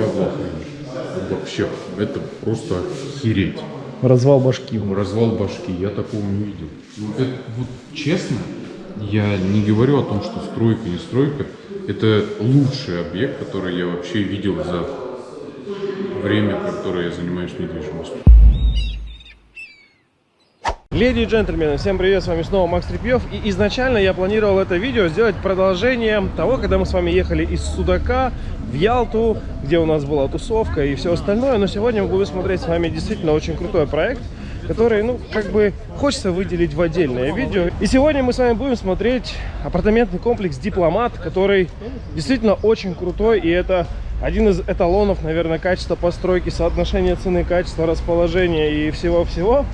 ахуе. Вообще, это просто охереть. Развал башки. Развал башки, я такого не видел. Ну, это, вот честно, я не говорю о том, что стройка, не стройка. Это лучший объект, который я вообще видел за время, которое я занимаюсь недвижимостью. Леди и джентльмены, всем привет, с вами снова Макс Трепьев. И изначально я планировал это видео сделать продолжением того, когда мы с вами ехали из Судака в Ялту, где у нас была тусовка и все остальное. Но сегодня мы будем смотреть с вами действительно очень крутой проект, который, ну, как бы хочется выделить в отдельное видео. И сегодня мы с вами будем смотреть апартаментный комплекс Дипломат, который действительно очень крутой, и это один из эталонов, наверное, качества постройки, соотношения цены, качества, расположения и всего-всего.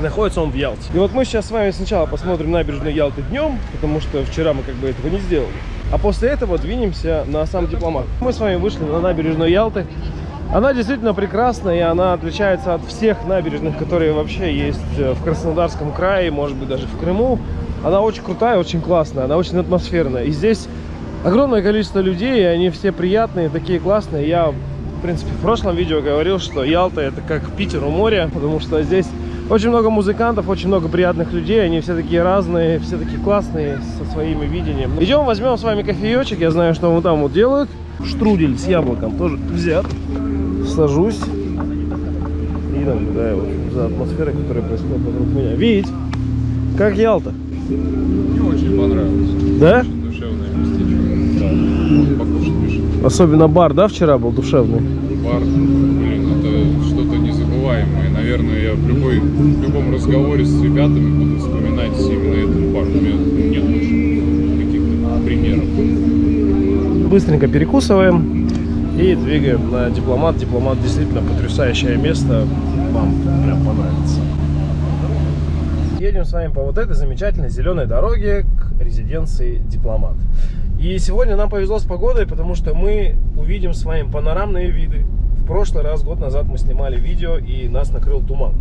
Находится он в Ялте. И вот мы сейчас с вами сначала посмотрим набережную Ялты днем, потому что вчера мы как бы этого не сделали. А после этого двинемся на сам дипломат. Мы с вами вышли на набережную Ялты. Она действительно прекрасна, и она отличается от всех набережных, которые вообще есть э, в Краснодарском крае, может быть, даже в Крыму. Она очень крутая, очень классная, она очень атмосферная. И здесь огромное количество людей, и они все приятные, такие классные. Я, в принципе, в прошлом видео говорил, что Ялта это как Питер у моря, потому что здесь очень много музыкантов, очень много приятных людей. Они все такие разные, все такие классные, со своими видением. Идем, возьмем с вами кофеечек. Я знаю, что вот там вот делают. Штрудель с яблоком тоже взят. Сажусь. И наблюдаю в общем, за атмосферой, которая происходит вокруг меня. Видеть, как Ялта. Мне очень понравилось. Да? Очень душевное местечко. Да. Покушать. Особенно бар, да, вчера был душевный? Бар, блин, это что-то незабываемое. Наверное, я в, любой, в любом разговоре с ребятами буду вспоминать именно этот бар. У меня нет больше каких-то примеров. Быстренько перекусываем и двигаем на дипломат. Дипломат действительно потрясающее место. Вам прям понравится. Едем с вами по вот этой замечательной зеленой дороге к резиденции дипломат. И сегодня нам повезло с погодой, потому что мы увидим с вами панорамные виды. Прошлый раз, год назад, мы снимали видео и нас накрыл туман.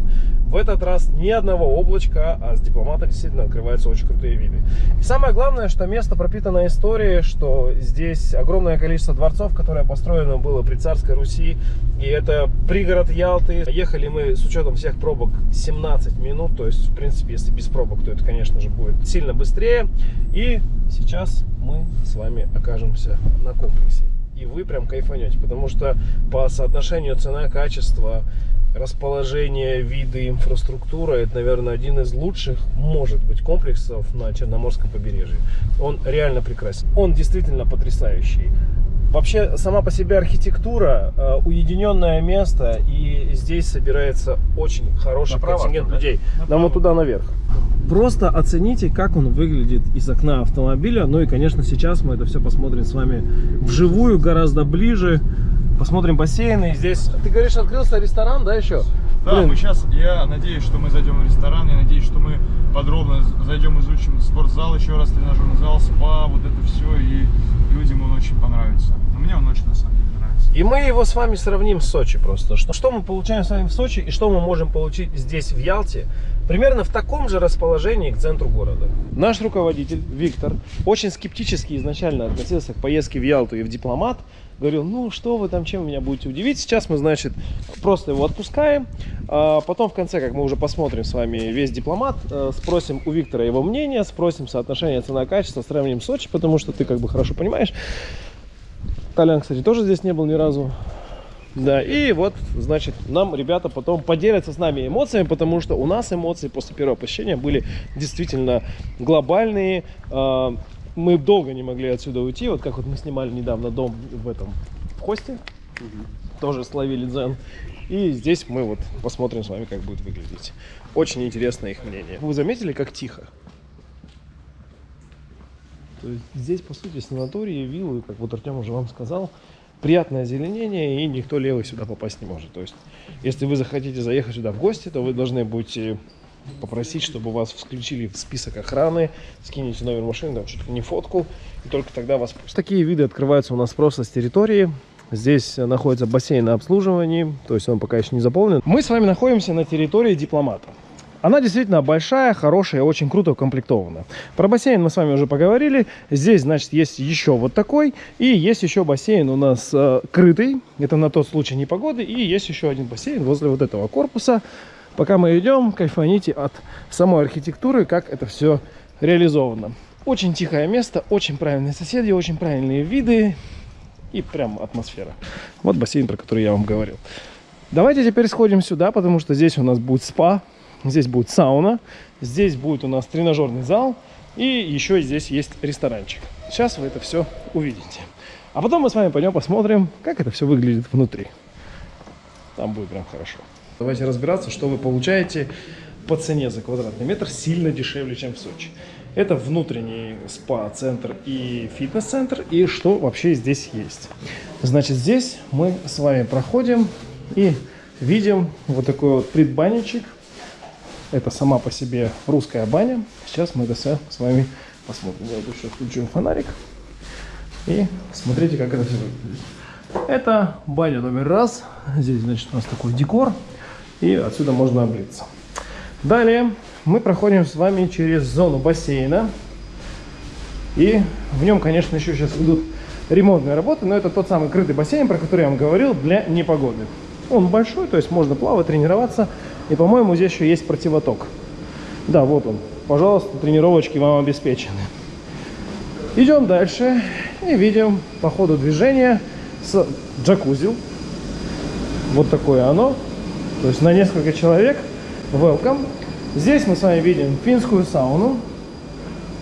В этот раз ни одного облачка, а с дипломата действительно открываются очень крутые виды. И самое главное, что место пропитано историей, что здесь огромное количество дворцов, которое построено было при царской Руси. И это пригород Ялты. Ехали мы с учетом всех пробок 17 минут. То есть, в принципе, если без пробок, то это, конечно же, будет сильно быстрее. И сейчас мы с вами окажемся на комплексе. И вы прям кайфанете, потому что по соотношению цена-качество, расположение, виды, инфраструктура, это, наверное, один из лучших, может быть, комплексов на Черноморском побережье. Он реально прекрасен. Он действительно потрясающий. Вообще, сама по себе архитектура, э, уединенное место, и здесь собирается очень хороший Направо, контингент да? людей. Нам Направо. вот туда наверх. Просто оцените, как он выглядит из окна автомобиля. Ну и, конечно, сейчас мы это все посмотрим с вами вживую, гораздо ближе. Посмотрим бассейны. Здесь, ты говоришь, открылся ресторан, да, еще? Да, Блин, мы сейчас, я надеюсь, что мы зайдем в ресторан, я надеюсь, что мы подробно зайдем, изучим спортзал еще раз, тренажерный зал, спа, вот это все, и людям он очень понравится. Но мне он очень, на самом деле, нравится. И мы его с вами сравним с Сочи просто. Что, что мы получаем с вами в Сочи и что мы можем получить здесь, в Ялте, примерно в таком же расположении к центру города. Наш руководитель Виктор очень скептически изначально относился к поездке в Ялту и в Дипломат. Говорил, ну что вы там, чем вы меня будете удивить. Сейчас мы, значит, просто его отпускаем. А потом в конце, как мы уже посмотрим с вами весь Дипломат, э, спросим у Виктора его мнение, спросим соотношение цена-качество, сравним Сочи, потому что ты как бы хорошо понимаешь. Толян, кстати, тоже здесь не был ни разу. Да, и вот, значит, нам ребята потом поделятся с нами эмоциями, потому что у нас эмоции после первого посещения были действительно глобальные. А, Мы долго не могли отсюда уйти, вот как вот мы снимали недавно дом в этом в Хосте, тоже словили дзен. И здесь мы вот посмотрим с вами, как будет выглядеть. Очень интересно их мнение. Вы заметили, как тихо? То есть здесь, по сути, санатории, виллы, как вот Артем уже вам сказал, приятное озеленение, и никто левый сюда попасть не может. То есть, если вы захотите заехать сюда в гости, то вы должны будете попросить, чтобы вас включили в список охраны, скинете номер машины, там что-то не фотку, и только тогда вас. Такие виды открываются у нас просто с территории. Здесь находится бассейн на обслуживании, то есть он пока еще не заполнен. Мы с вами находимся на территории дипломата. Она действительно большая, хорошая, очень круто укомплектована. Про бассейн мы с вами уже поговорили. Здесь, значит, есть еще вот такой. И есть еще бассейн у нас э, крытый. Это на тот случай непогоды. И есть еще один бассейн возле вот этого корпуса. Пока мы идем, кайфаните от самой архитектуры, как это все реализовано. Очень тихое место, очень правильные соседи, очень правильные виды и прям атмосфера. Вот бассейн, про который я вам говорил. Давайте теперь сходим сюда, потому что здесь у нас будет спа, здесь будет сауна, здесь будет у нас тренажерный зал и еще здесь есть ресторанчик. Сейчас вы это все увидите. А потом мы с вами пойдем посмотрим, как это все выглядит внутри. Там будет прям хорошо. Давайте разбираться, что вы получаете по цене за квадратный метр сильно дешевле, чем в Сочи. Это внутренний спа-центр и фитнес-центр, и что вообще здесь есть. Значит, здесь мы с вами проходим и видим вот такой вот предбанничек. Это сама по себе русская баня. Сейчас мы это все с вами посмотрим. Я еще включу фонарик. И смотрите, как это все выглядит. Это баня номер раз. Здесь, значит, у нас такой декор. И отсюда можно облиться. Далее мы проходим с вами через зону бассейна. И в нем, конечно, еще сейчас идут ремонтные работы, но это тот самый крытый бассейн, про который я вам говорил, для непогоды. Он большой, то есть можно плавать, тренироваться. И, по-моему, здесь еще есть противоток. Да, вот он. Пожалуйста, тренировочки вам обеспечены. Идем дальше и видим по ходу движения с джакузи. Вот такое оно. То есть на несколько человек. Welcome. Здесь мы с вами видим финскую сауну.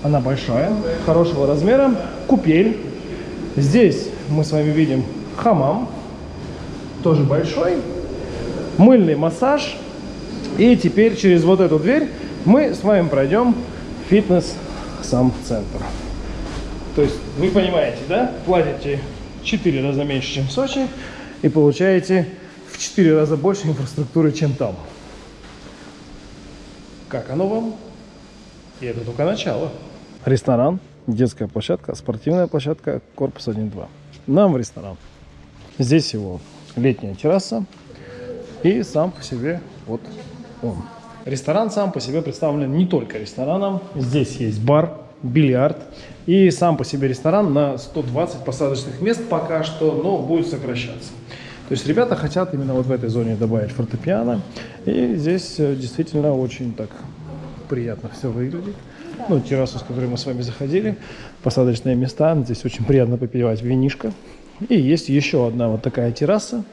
Она большая, хорошего размера. Купель. Здесь мы с вами видим хамам тоже большой, мыльный массаж. И теперь через вот эту дверь мы с вами пройдем фитнес сам центр. То есть вы понимаете, да? Платите 4 раза меньше, чем в Сочи, и получаете в 4 раза больше инфраструктуры, чем там. Как оно вам? И это только начало. Ресторан, детская площадка, спортивная площадка, корпус 1-2. Нам в ресторан. Здесь его летняя терраса и сам по себе вот он. Ресторан сам по себе представлен не только рестораном. Здесь есть бар, бильярд и сам по себе ресторан на 120 посадочных мест пока что, но будет сокращаться. То есть ребята хотят именно вот в этой зоне добавить фортепиано. И здесь э, действительно очень так приятно все выглядит. Ну, террасу, с которой мы с вами заходили, посадочные места. Здесь очень приятно попивать винишко. И есть еще одна вот такая терраса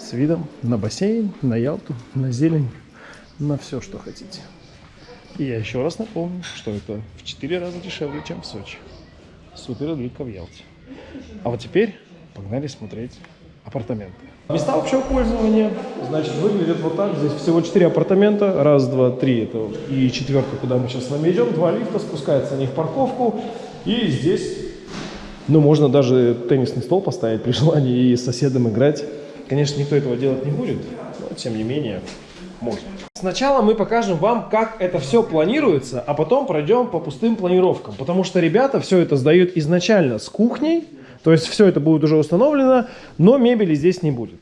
с видом на бассейн, на Ялту, на зелень, на все, что хотите. И я еще раз напомню, что это в 4 раза дешевле, чем в Сочи. Супер только в Ялте. А вот теперь погнали смотреть апартаменты. Места общего пользования, значит, выглядят вот так. Здесь всего 4 апартамента. Раз, два, три. Это и четвертый, куда мы сейчас с вами идем. Два лифта, спускается на них парковку. И здесь ну, можно даже теннисный стол поставить при желании и с соседом играть. Конечно, никто этого делать не будет, но тем не менее можно. Сначала мы покажем вам, как это все планируется, а потом пройдем по пустым планировкам. Потому что ребята все это сдают изначально с кухней, то есть все это будет уже установлено, но мебели здесь не будет.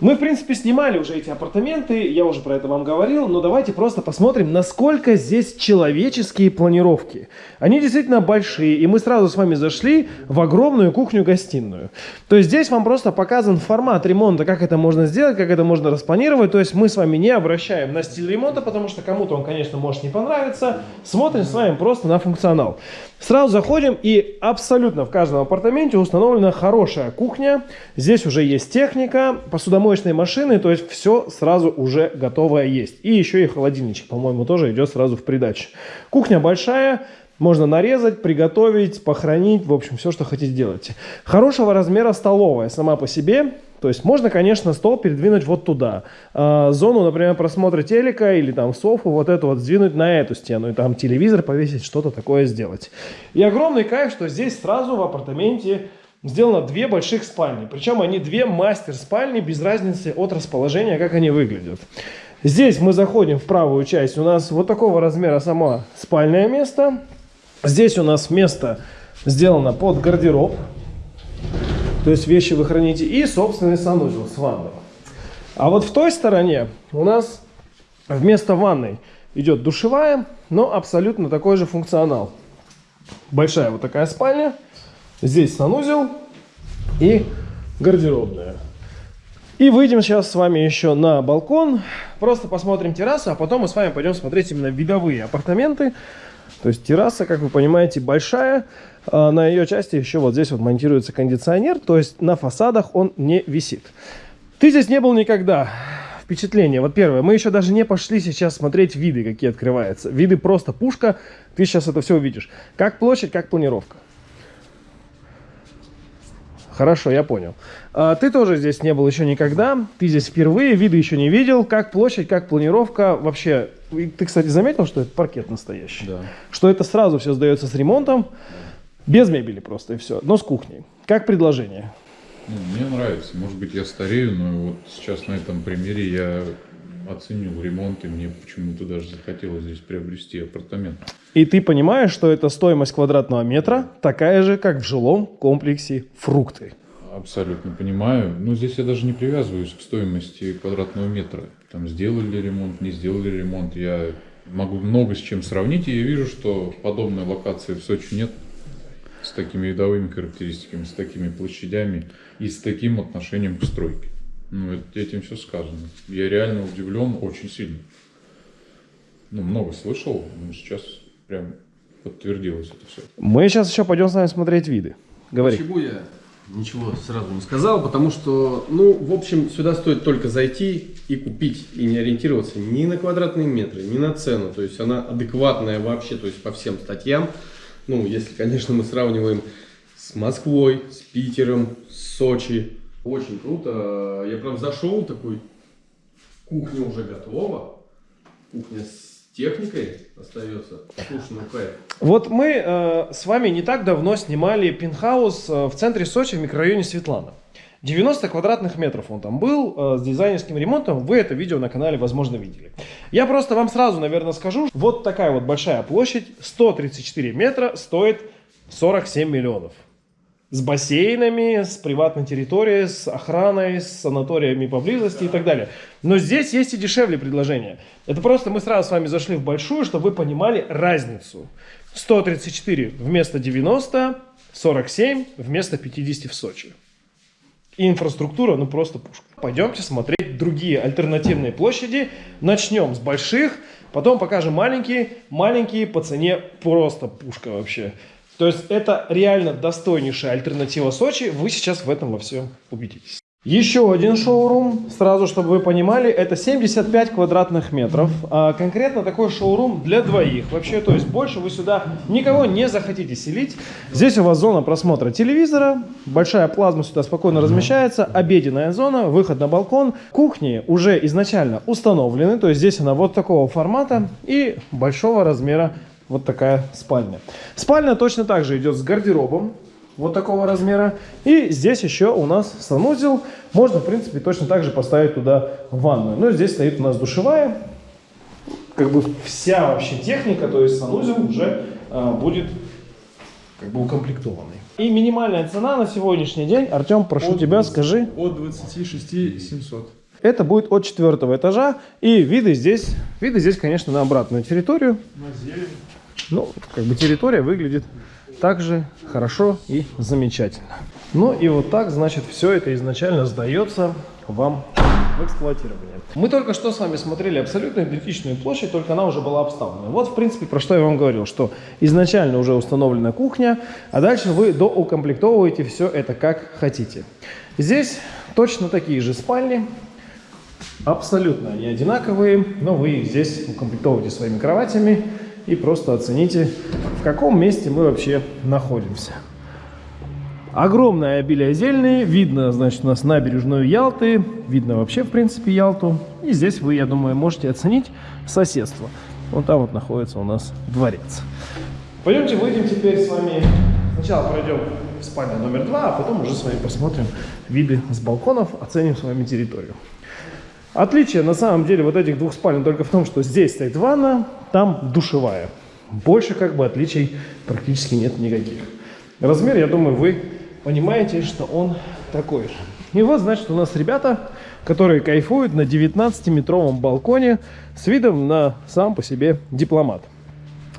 Мы, в принципе, снимали уже эти апартаменты, я уже про это вам говорил, но давайте просто посмотрим, насколько здесь человеческие планировки. Они действительно большие, и мы сразу с вами зашли в огромную кухню-гостиную. То есть здесь вам просто показан формат ремонта, как это можно сделать, как это можно распланировать. То есть мы с вами не обращаем на стиль ремонта, потому что кому-то он, конечно, может не понравиться. Смотрим с вами просто на функционал. Сразу заходим, и абсолютно в каждом апартаменте установлена хорошая кухня. Здесь уже есть техника, посудомоечные машины, то есть все сразу уже готовое есть. И еще и холодильничек, по-моему, тоже идет сразу в придачу. Кухня большая, можно нарезать, приготовить, похоронить, в общем, все, что хотите делать. Хорошего размера столовая сама по себе, то есть можно, конечно, стол передвинуть вот туда. А, зону, например, просмотра телека или там софу, вот эту вот сдвинуть на эту стену. И там телевизор повесить, что-то такое сделать. И огромный кайф, что здесь сразу в апартаменте сделано две больших спальни. Причем они две мастер-спальни, без разницы от расположения, как они выглядят. Здесь мы заходим в правую часть. У нас вот такого размера само спальное место. Здесь у нас место сделано под гардероб. То есть вещи вы храните. И собственный санузел с ванной. А вот в той стороне у нас Вместо ванной идет душевая, но абсолютно такой же функционал. Большая вот такая спальня. Здесь санузел и гардеробная. И выйдем сейчас с вами еще на балкон. Просто посмотрим террасу, а потом мы с вами пойдем смотреть именно видовые апартаменты. То есть терраса, как вы понимаете, большая. А на ее части еще вот здесь вот монтируется кондиционер. То есть на фасадах он не висит. Ты здесь не был никогда. Впечатление. Вот первое. Мы еще даже не пошли сейчас смотреть виды, какие открываются. Виды просто пушка. Ты сейчас это все увидишь. Как площадь, как планировка. Хорошо, я понял. А, ты тоже здесь не был еще никогда. Ты здесь впервые, виды еще не видел. Как площадь, как планировка. Вообще, ты, кстати, заметил, что это паркет настоящий? Да. Что это сразу все сдается с ремонтом. Без мебели просто и все. Но с кухней. Как предложение? Ну, мне нравится. Может быть, я старею, но вот сейчас на этом примере я оценил ремонт, и мне почему-то даже захотелось здесь приобрести апартамент. И ты понимаешь, что это стоимость квадратного метра такая же, как в жилом комплексе фрукты. Абсолютно понимаю. Но здесь я даже не привязываюсь к стоимости квадратного метра. Там сделали ремонт, не сделали ремонт. Я могу много с чем сравнить, и я вижу, что подобной локации в Сочи нет с такими видовыми характеристиками, с такими площадями и с таким отношением к стройке. Ну, это- этим все сказано. Я реально удивлен очень сильно. Ну, много слышал, но сейчас прям подтвердилось это все. Мы сейчас еще пойдем с вами смотреть виды. Говори. Почему я ничего сразу не сказал? Потому что, ну, в общем, сюда стоит только зайти и купить, и не ориентироваться ни на квадратные метры, ни на цену. То есть она адекватная вообще, то есть по всем статьям. Ну, если, конечно, мы сравниваем с Москвой, с Питером, с Сочи. Очень круто. Я прям зашел такой, кухня уже готова. Кухня с техникой остается. Слушай, ну кайф. Вот мы э, с вами не так давно снимали пентхаус э, в центре Сочи в микрорайоне Светлана. 90 квадратных метров он там был э, с дизайнерским ремонтом. Вы это видео на канале, возможно, видели. Я просто вам сразу, наверное, скажу. Вот такая вот большая площадь, 134 метра, стоит 47 миллионов. С бассейнами, с приватной территорией, с охраной, с санаториями поблизости и так далее. Но здесь есть и дешевле предложения. Это просто мы сразу с вами зашли в большую, чтобы вы понимали разницу. 134 вместо 90, 47 вместо 50 в Сочи. И инфраструктура, ну просто пушка. Пойдемте смотреть другие альтернативные площади. Начнем с больших, потом покажем маленькие. Маленькие по цене просто пушка вообще. То есть это реально достойнейшая альтернатива Сочи. Вы сейчас в этом во всем убедитесь. Еще один шоурум, сразу чтобы вы понимали, это 75 квадратных метров. А конкретно такой шоурум для двоих. Вообще, то есть больше вы сюда никого не захотите селить. Здесь у вас зона просмотра телевизора, большая плазма сюда спокойно размещается, обеденная зона, выход на балкон. Кухни уже изначально установлены, то есть здесь она вот такого формата и большого размера вот такая спальня. Спальня точно так же идет с гардеробом вот такого размера. И здесь еще у нас санузел. Можно, в принципе, точно так же поставить туда ванную. Но здесь стоит у нас душевая. Как бы вся вообще техника, то есть санузел уже а, будет как бы укомплектованный. И минимальная цена на сегодняшний день, Артем, прошу тебя, скажи. От 26 700. Это будет от четвертого этажа. И виды здесь, виды здесь, конечно, на обратную территорию. На зелень. Ну, как бы территория выглядит также хорошо и замечательно. Ну и вот так, значит, все это изначально сдается вам в эксплуатирование. Мы только что с вами смотрели абсолютно идентичную площадь, только она уже была обставлена. Вот, в принципе, про что я вам говорил, что изначально уже установлена кухня, а дальше вы доукомплектовываете все это как хотите. Здесь точно такие же спальни, абсолютно они одинаковые, но вы их здесь укомплектовываете своими кроватями и просто оцените, в каком месте мы вообще находимся. Огромное обилие зелени, видно, значит, у нас набережную Ялты, видно вообще, в принципе, Ялту. И здесь вы, я думаю, можете оценить соседство. Вон там вот находится у нас дворец. Пойдемте выйдем теперь с вами. Сначала пройдем в спальню номер два, а потом уже с вами посмотрим виды с балконов, оценим с вами территорию. Отличие на самом деле вот этих двух спален только в том, что здесь стоит ванна, там душевая. Больше как бы отличий практически нет никаких. Размер, я думаю, вы понимаете, что он такой же. И вот, значит, у нас ребята, которые кайфуют на 19-метровом балконе с видом на сам по себе дипломат.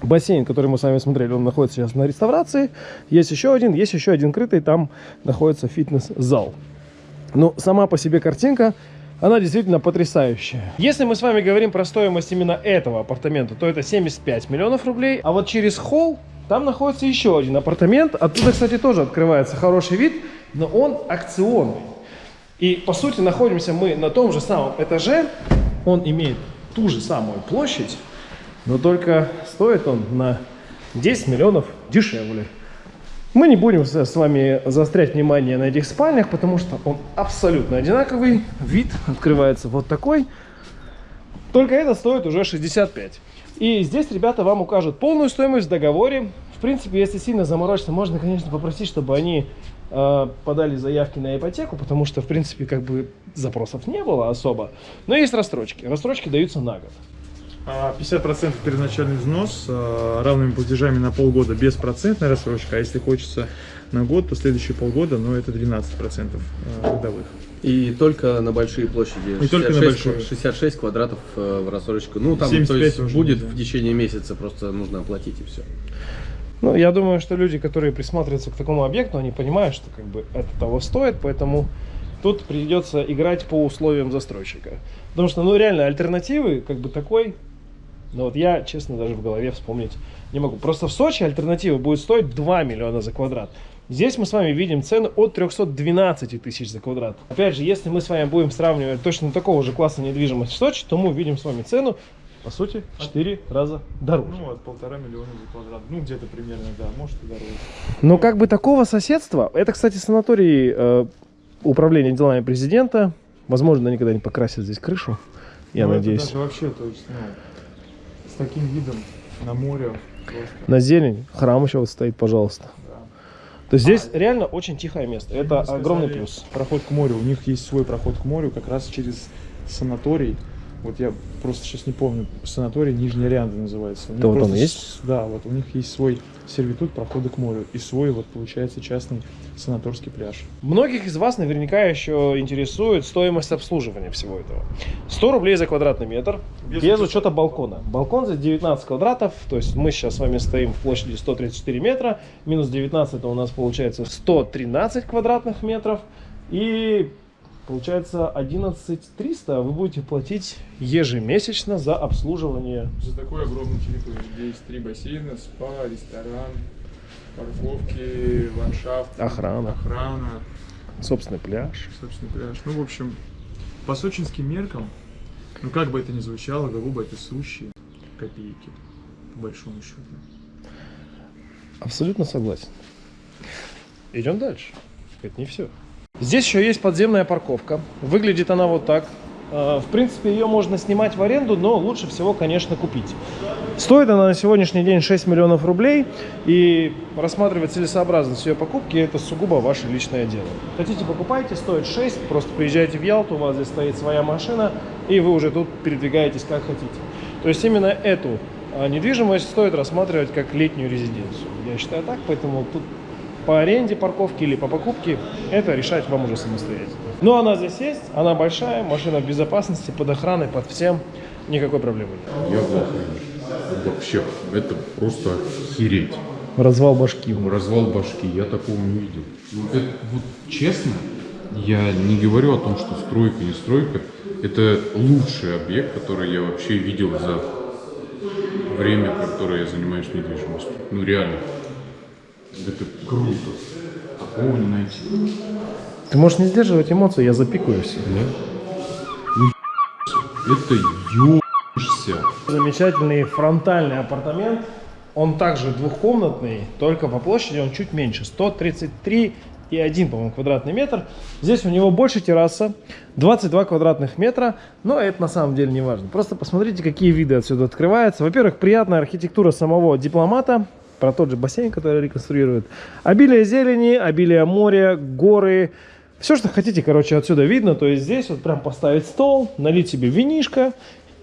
Бассейн, который мы с вами смотрели, он находится сейчас на реставрации. Есть еще один, есть еще один крытый, там находится фитнес-зал. Ну, сама по себе картинка, она действительно потрясающая. Если мы с вами говорим про стоимость именно этого апартамента, то это 75 миллионов рублей. А вот через холл там находится еще один апартамент. Оттуда, кстати, тоже открывается хороший вид, но он акционный. И, по сути, находимся мы на том же самом этаже. Он имеет ту же самую площадь, но только стоит он на 10 миллионов дешевле. Мы не будем с вами заострять внимание на этих спальнях, потому что он абсолютно одинаковый. Вид открывается вот такой. Только это стоит уже 65. И здесь ребята вам укажут полную стоимость в договоре. В принципе, если сильно заморочиться, можно, конечно, попросить, чтобы они э, подали заявки на ипотеку, потому что, в принципе, как бы запросов не было особо. Но есть рассрочки. Рассрочки даются на год. А 50% первоначальный взнос а, равными платежами на полгода беспроцентная рассрочка, а если хочется на год, то следующие полгода, ну это 12% а, годовых. И только на большие площади. И только на большие. 66 квадратов э, в рассрочку. Ну, там, то 75 есть, будет нельзя. в течение месяца, просто нужно оплатить и все. Ну, я думаю, что люди, которые присматриваются к такому объекту, они понимают, что как бы это того стоит, поэтому тут придется играть по условиям застройщика. Потому что, ну, реально, альтернативы, как бы такой, ну вот я, честно, даже в голове вспомнить не могу. Просто в Сочи альтернатива будет стоить 2 миллиона за квадрат. Здесь мы с вами видим цены от 312 тысяч за квадрат. Опять же, если мы с вами будем сравнивать точно такого же класса недвижимость в Сочи, то мы увидим с вами цену, по сути, в 4 раза дороже. Ну, от полтора миллиона за квадрат. Ну, где-то примерно, да, может и дороже. Но как бы такого соседства, это, кстати, санаторий э, управления делами президента. Возможно, они когда-нибудь покрасят здесь крышу, я Ну, это надеюсь. даже вообще, то есть, с таким видом на море просто, На зелень, храм еще вот стоит, пожалуйста. да. То есть здесь реально очень тихое место. Это Мне огромный сказали, плюс. Проход к морю. У них есть свой проход к морю, как раз через санаторий. Вот я просто сейчас не помню, санаторий Нижняя Рянда называется. У Да вот он есть? Да, вот у них есть свой сервитут прохода к морю и свой, вот получается, частный санаторский пляж. Многих из вас наверняка еще интересует стоимость обслуживания всего этого. 100 рублей за квадратный метр, без, Без учета балкона. Балкон здесь 19 квадратов, то есть мы сейчас с вами стоим в площади 134 метра, минус 19 это у нас получается 113 квадратных метров, и получается 11 300 вы будете платить ежемесячно за обслуживание. За такой огромный территорию, где есть три бассейна, спа, ресторан, парковки, ландшафт, Охрана. охрана, Собственный пляж. собственно, пляж. Ну, в общем, по сочинским меркам, ну, как бы это ни звучало, голуба это сущие копейки, по большому счету. Абсолютно согласен. Идем дальше. Это не все. Здесь еще есть подземная парковка. Выглядит она вот так. Э, В принципе, ее можно снимать в аренду, но лучше всего, конечно, купить. Стоит она на сегодняшний день 6 миллионов рублей, и рассматривать целесообразность ее покупки – это сугубо ваше личное дело. Хотите, покупайте, стоит 6, просто приезжайте в Ялту, у вас здесь стоит своя машина, и вы уже тут передвигаетесь как хотите. То есть именно эту а, недвижимость стоит рассматривать как летнюю резиденцию. Я считаю так, поэтому тут по аренде парковки или по покупке, это решать вам уже самостоятельно. Но она здесь есть, она большая, машина в безопасности, под охраной, под всем, никакой проблемы нет. Я в. Вообще, это просто охереть. Развал башки. Развал башки, я такого не видел. Ну, это, вот честно, я не говорю о том, что стройка, не стройка. Это лучший объект, который я вообще видел за время, которое я занимаюсь недвижимостью. Ну реально. Это круто. Такого не найти. Ты можешь не сдерживать эмоции, я запикаю все. Это ебишься. Замечательный фронтальный апартамент. Он также двухкомнатный, только по площади он чуть меньше. 133 и 1, по-моему, квадратный метр. Здесь у него больше терраса, 22 квадратных метра, но это на самом деле не важно. Просто посмотрите, какие виды отсюда открываются. Во-первых, приятная архитектура самого дипломата, про тот же бассейн, который реконструируют. Обилие зелени, обилие моря, горы. Все, что хотите, короче, отсюда видно. То есть здесь вот прям поставить стол, налить себе винишко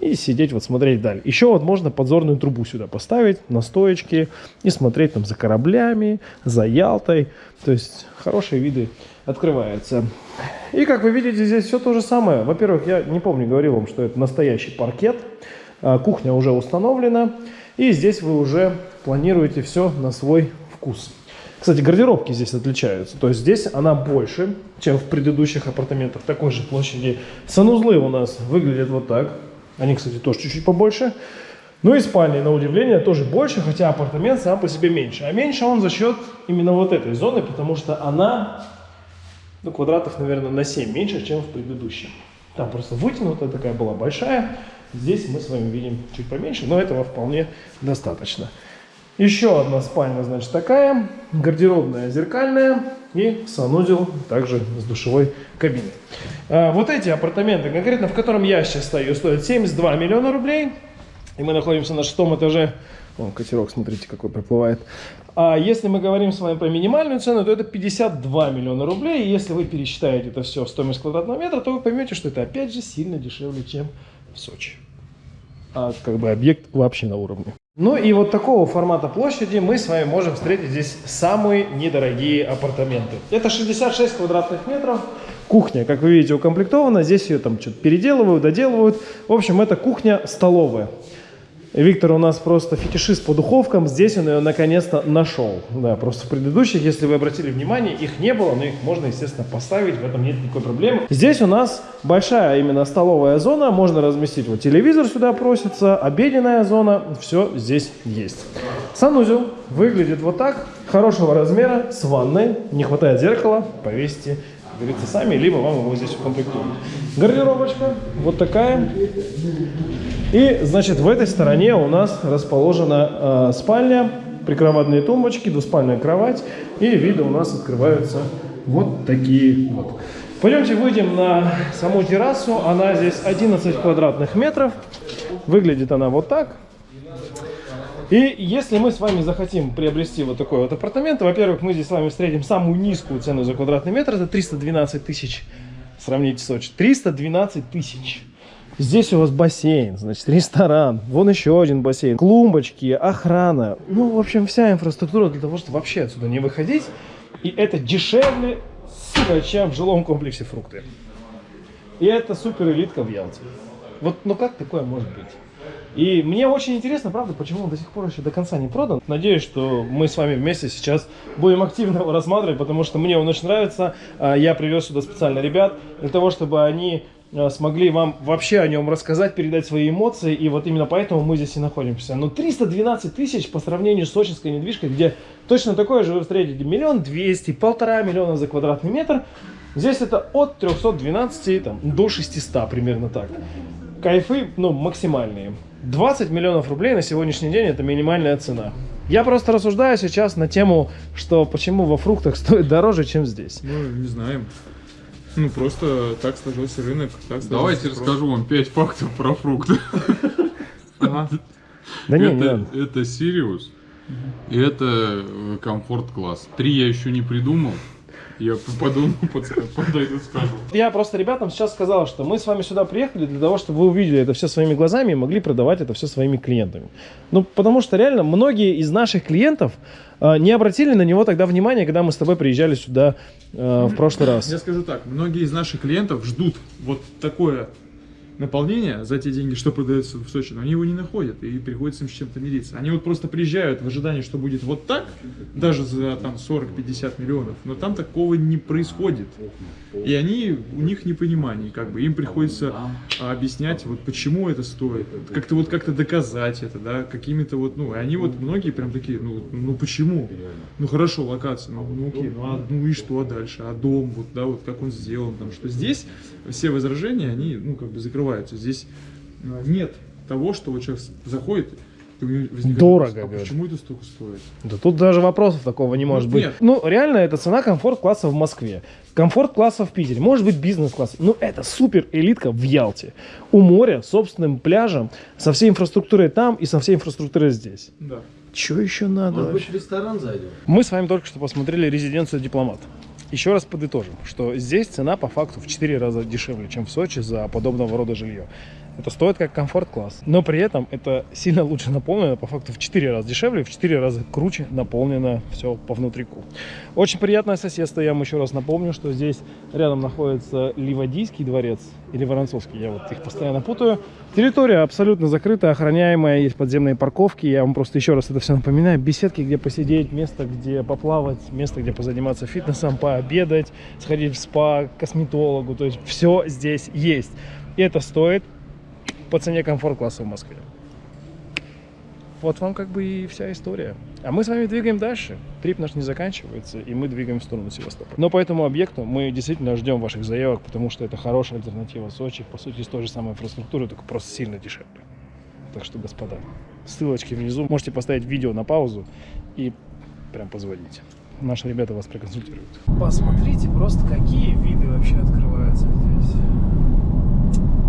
и сидеть вот смотреть вдаль. Еще вот можно подзорную трубу сюда поставить на стоечке и смотреть там за кораблями, за Ялтой. То есть хорошие виды открывается. И как вы видите, здесь все то же самое. Во-первых, я не помню, говорил вам, что это настоящий паркет. А, Кухня уже установлена. И здесь вы уже планируете все на свой вкус. Кстати, гардеробки здесь отличаются. То есть здесь она больше, чем в предыдущих апартаментах такой же площади. Санузлы у нас выглядят вот так. Они, кстати, тоже чуть-чуть побольше. Ну и спальни, на удивление, тоже больше, хотя апартамент сам по себе меньше. А меньше он за счет именно вот этой зоны, потому что она, ну, квадратов, наверное, на 7 меньше, чем в предыдущем. Там просто вытянутая такая была большая. Здесь мы с вами видим чуть поменьше, но этого вполне достаточно. Еще одна спальня, значит, такая. Гардеробная зеркальная и санузел также с душевой кабиной. А, вот эти апартаменты, конкретно в котором я сейчас стою, стоят 72 миллиона рублей. И мы находимся на шестом этаже. Вон катерок, смотрите, какой проплывает. А если мы говорим с вами про минимальную цену, то это 52 миллиона рублей. И если вы пересчитаете это все в стоимость квадратного метра, то вы поймете, что это опять же сильно дешевле, чем в Сочи. А как бы объект вообще на уровне. Ну и вот такого формата площади мы с вами можем встретить здесь самые недорогие апартаменты. Это 66 квадратных метров. Кухня, как вы видите, укомплектована. Здесь ее там что-то переделывают, доделывают. В общем, это кухня-столовая. Виктор у нас просто фетишист по духовкам. Здесь он ее наконец-то нашел. Да, просто в предыдущих, если вы обратили внимание, их не было, но их можно, естественно, поставить. В этом нет никакой проблемы. Здесь у нас большая именно столовая зона. Можно разместить вот телевизор сюда просится, обеденная зона. Все здесь есть. Санузел выглядит вот так. Хорошего размера, с ванной. Не хватает зеркала, повесите как говорится, сами, либо вам его здесь укомплектуют. Гардеробочка вот такая. И, значит, в этой стороне у нас расположена э, спальня, прикроватные тумбочки, двуспальная кровать. И виды у нас открываются вот такие вот. Пойдемте выйдем на саму террасу. Она здесь 11 квадратных метров. Выглядит она вот так. И если мы с вами захотим приобрести вот такой вот апартамент, во-первых, мы здесь с вами встретим самую низкую цену за квадратный метр, это 312 тысяч. Сравните Сочи. 312 тысяч. Здесь у вас бассейн, значит, ресторан, вон еще один бассейн, клумбочки, охрана. Ну, в общем, вся инфраструктура для того, чтобы вообще отсюда не выходить. И это дешевле, сука, чем в жилом комплексе фрукты. И это супер элитка в Ялте. Вот, ну как такое может быть? И мне очень интересно, правда, почему он до сих пор еще до конца не продан. Надеюсь, что мы с вами вместе сейчас будем активно его рассматривать, потому что мне он очень нравится. А, я привез сюда специально ребят для того, чтобы они а, смогли вам вообще о нем рассказать, передать свои эмоции, и вот именно поэтому мы здесь и находимся. Но 312 тысяч по сравнению с сочинской недвижкой, где точно такое же вы встретите миллион двести, полтора миллиона за квадратный метр, здесь это от 312 там, до 600 примерно так. Кайфы, ну, максимальные. 20 миллионов рублей на сегодняшний день это минимальная цена. Я просто рассуждаю сейчас на тему, что почему во фруктах стоит дороже, чем здесь. Ну, не знаем. Ну, просто так сложился рынок. Так сложился Давайте спрос. расскажу вам 5 фактов про фрукты. Да не, это, Сириус, и это э, комфорт-класс. Три я еще не придумал. Я подска- подойду, скажу. Я просто ребятам сейчас сказал, что мы с вами сюда приехали для того, чтобы вы увидели это все своими глазами и могли продавать это все своими клиентами. Ну, потому что реально многие из наших клиентов э, не обратили на него тогда внимания, когда мы с тобой приезжали сюда э, в прошлый раз. Я скажу так, многие из наших клиентов ждут вот такое наполнение за те деньги, что продается в Сочи, но они его не находят, и приходится им с чем-то мириться. Они вот просто приезжают в ожидании, что будет вот так, даже за там 40-50 миллионов, но там такого не происходит. И они, у них непонимание, как бы, им приходится а, объяснять, вот почему это стоит, как-то вот как-то доказать это, да, какими-то вот, ну, и они вот многие прям такие, ну, ну почему? Ну хорошо, локация, ну, ну окей, ну, а, ну и что дальше, а дом, вот, да, вот как он сделан, там, что здесь все возражения, они, ну, как бы закрываются, здесь а, нет того, что вот человек заходит, и у него возникает Дорого, вопрос, а говорят. почему это столько стоит? Да тут даже вопросов такого не может быть. нет. Ну, реально, это цена комфорт-класса в Москве. Комфорт-класса в Питере. Может быть, бизнес-класс. Ну, это супер элитка в Ялте. У моря, с собственным пляжем, со всей инфраструктурой там и со всей инфраструктурой здесь. Да. Что еще надо? Может вообще? быть, в ресторан зайдем? Мы с вами только что посмотрели резиденцию дипломат. Еще раз подытожим, что здесь цена по факту в 4 раза дешевле, чем в Сочи за подобного рода жилье. Это стоит как комфорт-класс. Но при этом это сильно лучше наполнено, по факту в 4 раза дешевле, в 4 раза круче наполнено все по внутрику. Очень приятное соседство. Я вам еще раз напомню, что здесь рядом находится Ливадийский дворец или Воронцовский. Я вот их постоянно путаю. Территория абсолютно закрытая, охраняемая, есть подземные парковки. Я вам просто еще раз это все напоминаю. Беседки, где посидеть, место, где поплавать, место, где позаниматься фитнесом, пообедать, сходить в спа, к косметологу. То есть все здесь есть. И это стоит по цене комфорт-класса в Москве. Вот вам как бы и вся история. А мы с вами двигаем дальше. Трип наш не заканчивается, и мы двигаем в сторону Севастополя. Но по этому объекту мы действительно ждем ваших заявок, потому что это хорошая альтернатива Сочи. По сути, с той же самой инфраструктурой, только просто сильно дешевле. Так что, господа, ссылочки внизу. Можете поставить видео на паузу и прям позвонить. Наши ребята вас проконсультируют. Посмотрите просто, какие виды вообще открываются здесь.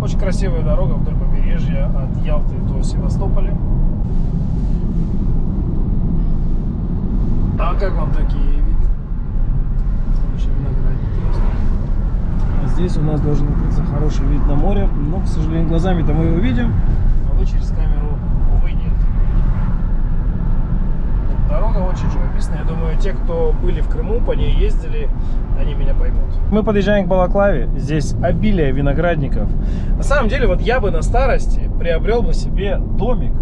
Очень красивая дорога вдоль побережья от Ялты до Севастополя. А как вам такие виды? А здесь у нас должен открыться хороший вид на море, но, к сожалению, глазами-то мы его видим, а вы через камеру, увы, нет. Дорога очень живописная. Я думаю, те, кто были в Крыму, по ней ездили, они меня поймут. Мы подъезжаем к Балаклаве. Здесь обилие виноградников. На самом деле, вот я бы на старости приобрел бы себе домик.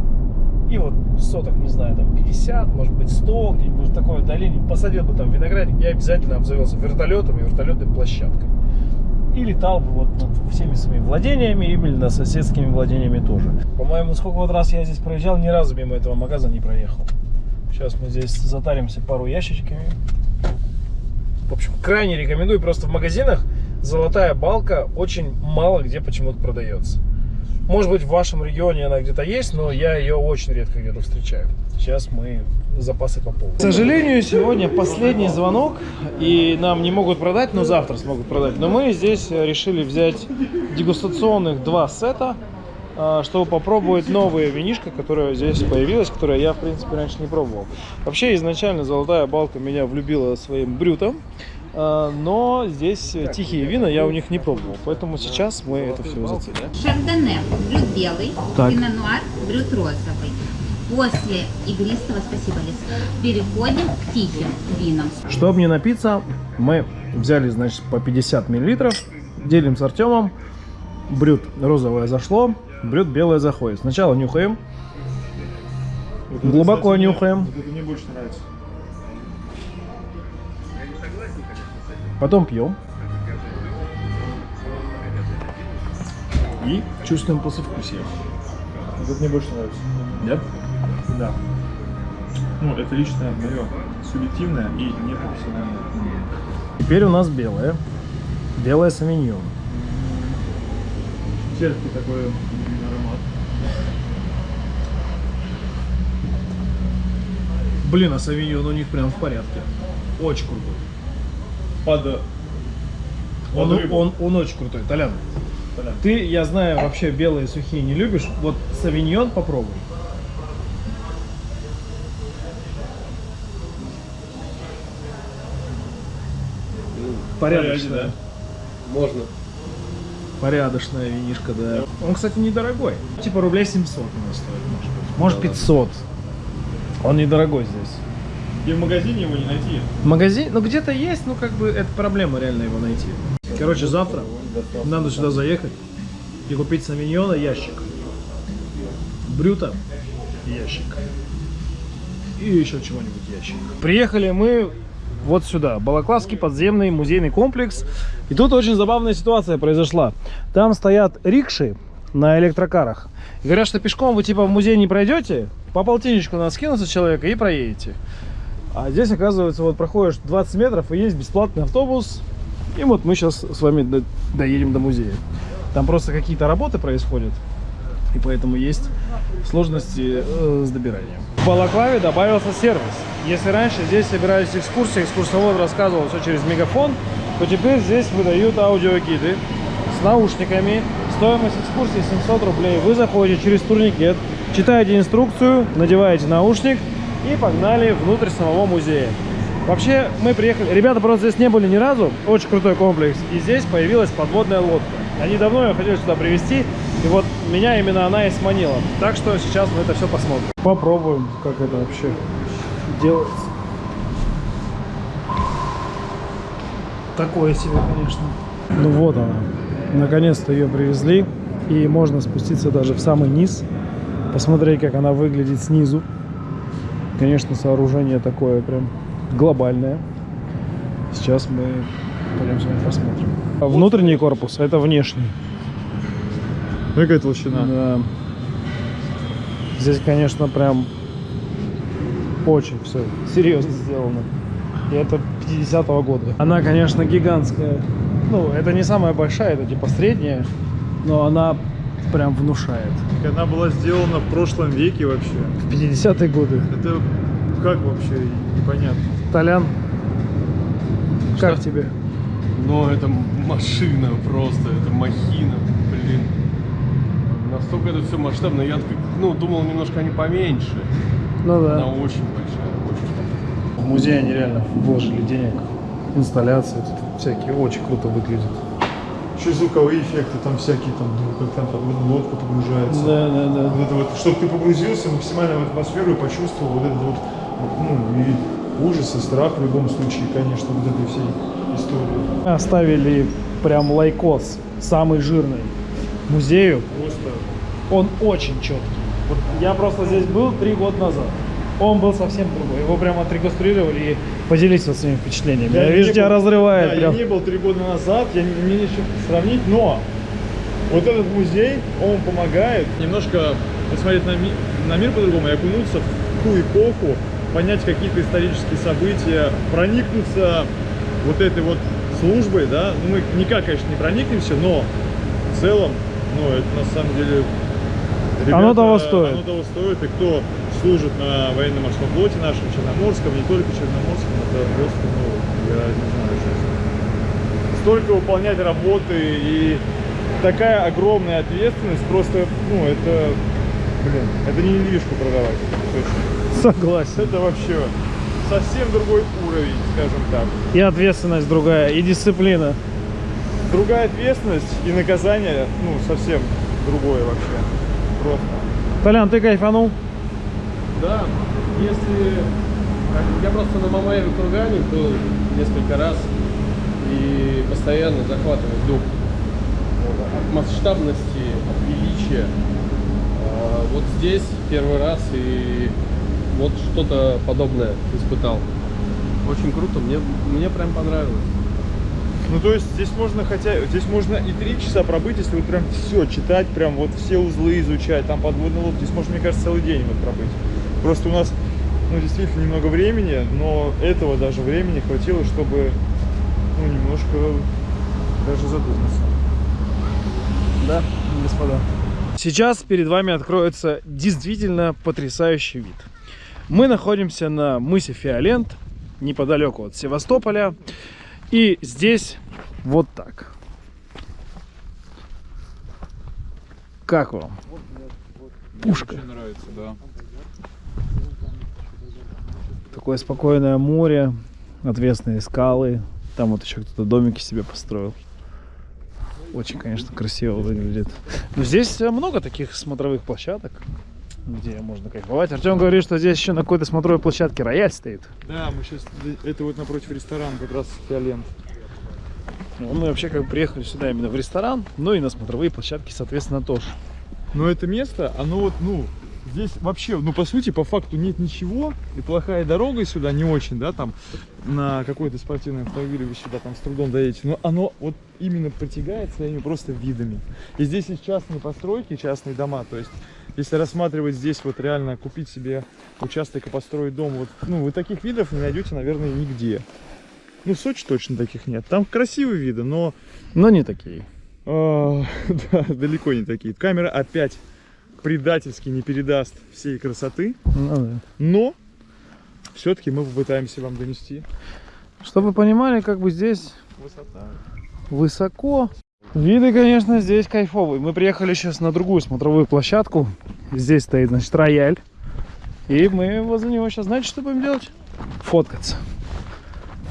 И вот соток, не знаю, там 50, может быть 100, где-нибудь в такой долине. Посадил бы там виноградник. Я обязательно обзавелся вертолетом и вертолетной площадкой. И летал бы вот над всеми своими владениями или над соседскими владениями тоже. По-моему, сколько вот раз я здесь проезжал, ни разу мимо этого магаза не проехал. Сейчас мы здесь затаримся пару ящичками. В общем, крайне рекомендую. Просто в магазинах золотая балка очень мало где почему-то продается. Может быть, в вашем регионе она где-то есть, но я ее очень редко где-то встречаю. Сейчас мы запасы пополним. К сожалению, сегодня последний звонок, и нам не могут продать, но завтра смогут продать. Но мы здесь решили взять дегустационных два сета, чтобы попробовать новые винишко, которое здесь появилось, которое я, в принципе, раньше не пробовал. Вообще, изначально золотая балка меня влюбила своим брютом, а, но здесь тихие вина я у них не пробовал, поэтому сейчас мы это все заценим. Шардоне, брют белый, Так. пино нуар, брют розовый. После игристого, спасибо, Лиз, переходим к тихим винам. Чтобы не напиться, мы взяли, значит, по 50 миллилитров, делим с Артемом. Брют розовое зашло, брют белое заходит. Сначала нюхаем, глубоко нюхаем, Вот это мне больше нравится. потом пьем. И чувствуем послевкусие. Вот это мне больше нравится. Да? Да. Ну, это личное мое субъективное и непрофессиональное. Теперь у нас белое. Белое савиньон. Терпкий такой Блин, а савиньон у них прям в порядке. Очень крутой. Под... Он, под он, он очень крутой, Толян. Толян. Ты, я знаю, вообще белые сухие не любишь. Вот савиньон попробуй. Порядочная. Можно. Порядочная винишка, да. Он, кстати, недорогой. Типа рублей 700 у нас стоит, может быть. Может 500. Он недорогой здесь. И в магазине его не найти. В магазине, ну где-то есть, ну как бы это проблема реально его найти. Короче, завтра надо сюда заехать и купить савиньона ящик. Брюта ящик. И еще чего-нибудь ящик. Приехали мы вот сюда. Балаклавский подземный музейный комплекс. И тут очень забавная ситуация произошла. Там стоят рикши на электрокарах. Говорят, что пешком вы типа в музей не пройдете, по полтинничку надо скинуться человека и проедете. А здесь, оказывается, вот проходишь 20 метров и есть бесплатный автобус. И вот мы сейчас с вами до- доедем до музея. Там просто какие-то работы происходят. И поэтому есть сложности э, с добиранием. В Балаклаве добавился сервис. Если раньше здесь собирались экскурсии, экскурсовод рассказывал все через мегафон, то теперь здесь выдают аудиогиды с наушниками. Стоимость экскурсии 700 рублей. Вы заходите через турникет, читаете инструкцию, надеваете наушник и погнали внутрь самого музея. Вообще, мы приехали... Ребята просто здесь не были ни разу. Очень крутой комплекс. И здесь появилась подводная лодка. Они давно ее хотели сюда привезти. И вот меня именно она и сманила. Так что сейчас мы это все посмотрим. Попробуем, как это вообще делается. Такое себе, конечно. Ну вот она. Наконец-то ее привезли. И можно спуститься даже в самый низ. Посмотреть, как она выглядит снизу. Конечно, сооружение такое прям глобальное. Сейчас мы пойдем с вами посмотрим. Внутренний корпус, это внешний. Какая толщина? Да. Здесь, конечно, прям очень все серьезно сделано. И это 50-го года. Она, конечно, гигантская. Ну, это не самая большая, это типа средняя. Но она прям внушает. Она была сделана в прошлом веке вообще. В 50-е годы. Это как вообще непонятно. Толян, как тебе? Но это машина просто, это махина, блин. Настолько это все масштабно. Я так, ну, думал, немножко они поменьше. Ну Она да. очень большая, очень. В музее они реально вложили денег. Инсталляции всякие. Очень круто выглядит. Еще звуковые эффекты, там всякие, там, ну, как там подводная лодка погружается. Да, да, да. Вот это вот, чтобы ты погрузился максимально в атмосферу и почувствовал вот этот вот, ну, и ужас, и страх в любом случае, конечно, вот этой всей истории. Оставили прям лайкос, самый жирный, музею. Просто Он очень четкий. Вот я просто здесь был три года назад. Он был совсем другой. Его прям отреконструировали и поделись вот своими впечатлениями. Я, не вижу, тебя был- разрывает Да, прям. я не был три года назад, я не, мне нечего сравнить, но вот этот музей, он помогает немножко посмотреть на, ми- на мир по-другому и окунуться в ту эпоху, понять какие-то исторические события, проникнуться вот этой вот службой, да, ну мы никак, конечно, не проникнемся, но в целом, ну это на самом деле... Оно того стоит. Оно того стоит, и кто служит на военно-морском флоте нашем, Черноморском, не только Черноморском, это просто, ну, я не знаю, сейчас. Столько выполнять работы и такая огромная ответственность, просто, ну, это, блин, это не недвижку продавать, точно. Согласен. Это вообще совсем другой уровень, скажем так. И ответственность другая, и дисциплина. Другая ответственность и наказание, ну, совсем другое вообще. Просто. Толян, ты кайфанул? Да, если... Я просто на Мамаеве кургане был несколько раз и постоянно захватывает дух от масштабности, от величия. А, Вот здесь первый раз и вот что-то подобное испытал. Очень круто, мне, мне прям понравилось. Ну, то есть здесь можно хотя, здесь можно и три часа пробыть, если вот прям все читать, прям вот все узлы изучать, там подводные лодки, здесь можно, мне кажется, целый день вот пробыть. Просто у нас, ну, действительно немного времени, но этого даже времени хватило, чтобы, ну, немножко даже задуматься. Да, господа. Сейчас перед вами откроется действительно потрясающий вид. Мы находимся на мысе Фиолент, неподалеку от Севастополя. И здесь вот так. Как вам? Пушка. Очень нравится, да. Такое спокойное море, отвесные скалы. Там вот еще кто-то домики себе построил. Очень, конечно, красиво выглядит. Но здесь э, много таких смотровых площадок, где можно кайфовать. Артем говорит, что здесь еще на какой-то смотровой площадке рояль стоит. Да, мы сейчас, это вот напротив ресторана как раз Фиолент. Ну, Мы вообще как бы приехали сюда именно в ресторан, ну и на смотровые площадки, соответственно, тоже. Но это место, оно вот, ну, здесь вообще, ну, по сути, по факту нет ничего, и плохая дорога сюда не очень, да, там, на какой-то спортивный автомобиль вы сюда там с трудом доедете, но оно вот именно притягает своими просто видами. И здесь есть частные постройки, частные дома, то есть, если рассматривать здесь вот реально купить себе участок и построить дом, вот, ну, вы таких видов не найдете, наверное, нигде. Ну, в Сочи точно таких нет. Там красивые виды, но Но не такие. а, да, далеко не такие. Камера опять предательски не передаст всей красоты, Ну да. но все-таки мы попытаемся вам донести. Чтобы вы понимали, как бы здесь Высота. высоко. Виды, конечно, здесь кайфовые. Мы приехали сейчас на другую смотровую площадку. Здесь стоит, значит, рояль. И мы возле него сейчас, знаете, что будем делать? Фоткаться.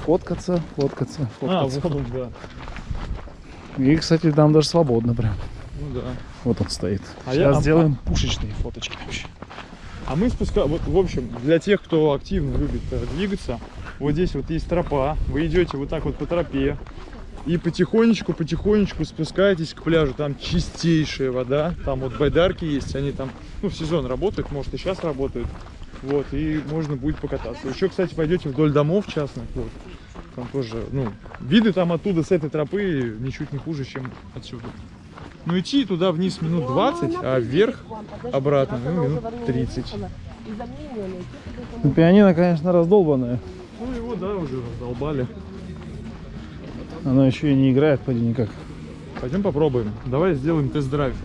Фоткаться, фоткаться, А, фоткаться. вот он, да. И, кстати, там даже свободно прям. Ну да. Вот он стоит. А Сейчас я- а- сделаем пушечные фоточки вообще. А мы спускаем, вот, в общем, для тех, кто активно любит э, двигаться, вот здесь вот есть тропа, вы идете вот так вот по тропе, и потихонечку, потихонечку спускаетесь к пляжу, там чистейшая вода, там вот байдарки есть, они там, ну, в сезон работают, может и сейчас работают, вот, и можно будет покататься. Еще, кстати, пойдете вдоль домов частных, вот, там тоже, ну, виды там оттуда с этой тропы ничуть не хуже, чем отсюда. Ну, идти туда вниз минут 20, а вверх обратно, ну, минут 30. Ну, пианино, конечно, раздолбанное. Ну, его, да, уже раздолбали. Оно еще и не играет, поди никак. Пойдем попробуем. Давай сделаем тест-драйв.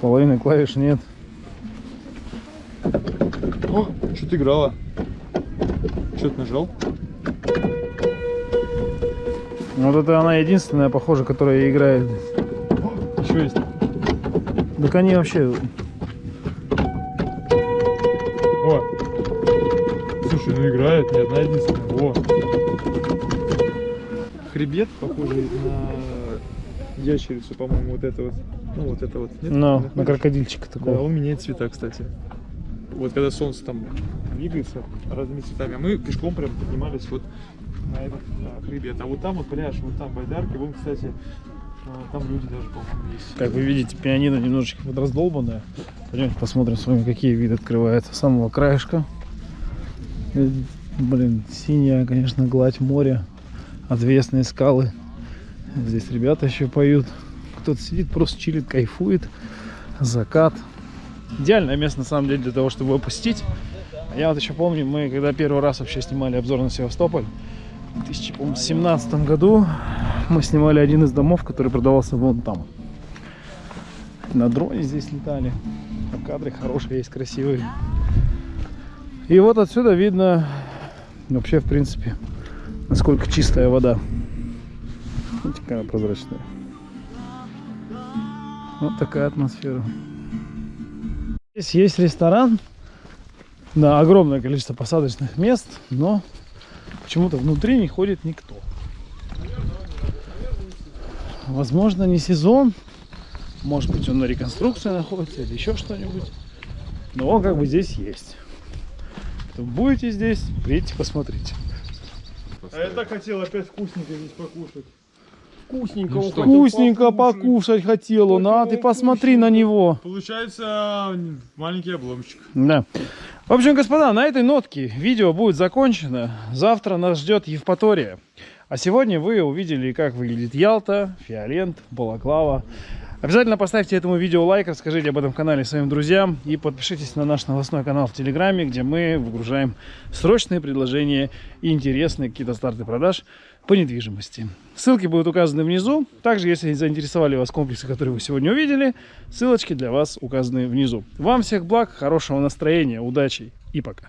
Половины клавиш нет. О, что-то играла. Что ты нажал? Вот это она единственная, похоже, которая играет. Еще есть. Так они вообще... О! Слушай, ну играет, не одна единственная. О! Хребет, похожий на ящерицу, по-моему, вот это вот. Ну, вот это вот. Нет? Ну, Находишь? на крокодильчика Да, такого. он меняет цвета, кстати. Вот когда солнце там двигается разными цветами, а мы пешком прям поднимались вот на этот хребет. А вот там вот пляж, вот там байдарки, вон, кстати, а, там люди даже, по-моему, есть. Как вы видите, пианино немножечко вот раздолбанное. Пойдемте посмотрим с вами, какие виды открываются. Самого краешка. Блин, синяя, конечно, гладь моря. Отвесные скалы. Здесь ребята еще поют. Кто-то сидит, просто чилит, кайфует. Закат. Идеальное место, на самом деле, для того, чтобы. А Я вот еще помню, мы когда первый раз вообще снимали обзор на Севастополь, 2017 году мы снимали один из домов, который продавался вон там. На дроне здесь летали. А кадры хорошие есть, красивые. И вот отсюда видно вообще, в принципе, насколько чистая вода. Видите, какая прозрачная. Вот такая атмосфера. Здесь есть ресторан. Да, огромное количество посадочных мест, но почему-то внутри не ходит никто. Возможно, не сезон. Может быть, он на реконструкции находится или еще что-нибудь. Но он как бы здесь есть. Поэтому будете здесь, приедьте, посмотрите. А я так хотел опять вкусненько здесь покушать. Вкусненько, Ну вкусненько покушать. покушать хотел он, а ты посмотри на него. Получается маленький обломчик. Да. В общем, господа, на этой нотке видео будет закончено. Завтра нас ждет Евпатория. А сегодня вы увидели, как выглядит Ялта, Фиолент, Балаклава. Обязательно поставьте этому видео лайк, расскажите об этом канале своим друзьям и подпишитесь на наш новостной канал в Телеграме, где мы выгружаем срочные предложения и интересные какие-то старты продаж по недвижимости. Ссылки будут указаны внизу. Также, если заинтересовали вас комплексы, которые вы сегодня увидели, ссылочки для вас указаны внизу. Вам всех благ, хорошего настроения, удачи и пока.